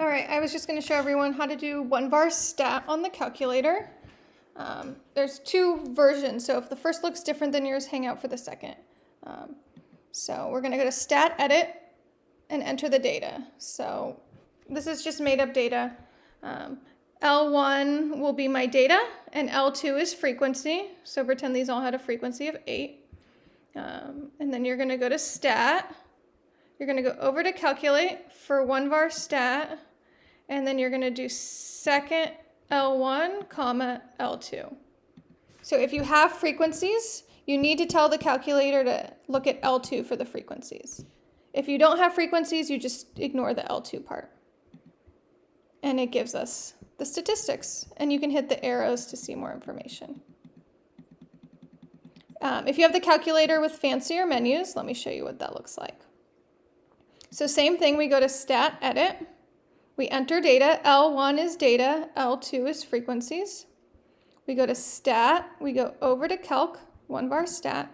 All right, I was just going to show everyone how to do one var stat on the calculator. Um, there's two versions, so if the first looks different than yours, hang out for the second. Um, so we're going to go to stat edit and enter the data. So this is just made up data. Um, L1 will be my data, and L2 is frequency. So pretend these all had a frequency of 8. Um, and then you're going to go to stat. You're going to go over to calculate for one var stat and then you're going to do second L1, comma L2. So if you have frequencies, you need to tell the calculator to look at L2 for the frequencies. If you don't have frequencies, you just ignore the L2 part. And it gives us the statistics, and you can hit the arrows to see more information. Um, if you have the calculator with fancier menus, let me show you what that looks like. So same thing, we go to Stat Edit, we enter data, L1 is data, L2 is frequencies. We go to stat, we go over to calc, one var stat,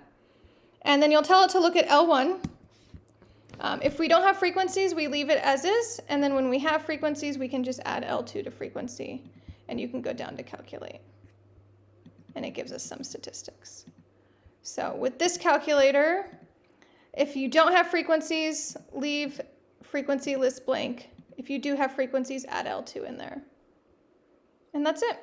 and then you'll tell it to look at L1. Um, if we don't have frequencies, we leave it as is, and then when we have frequencies, we can just add L2 to frequency, and you can go down to calculate. And it gives us some statistics. So with this calculator, if you don't have frequencies, leave frequency list blank if you do have frequencies, add L2 in there. And that's it.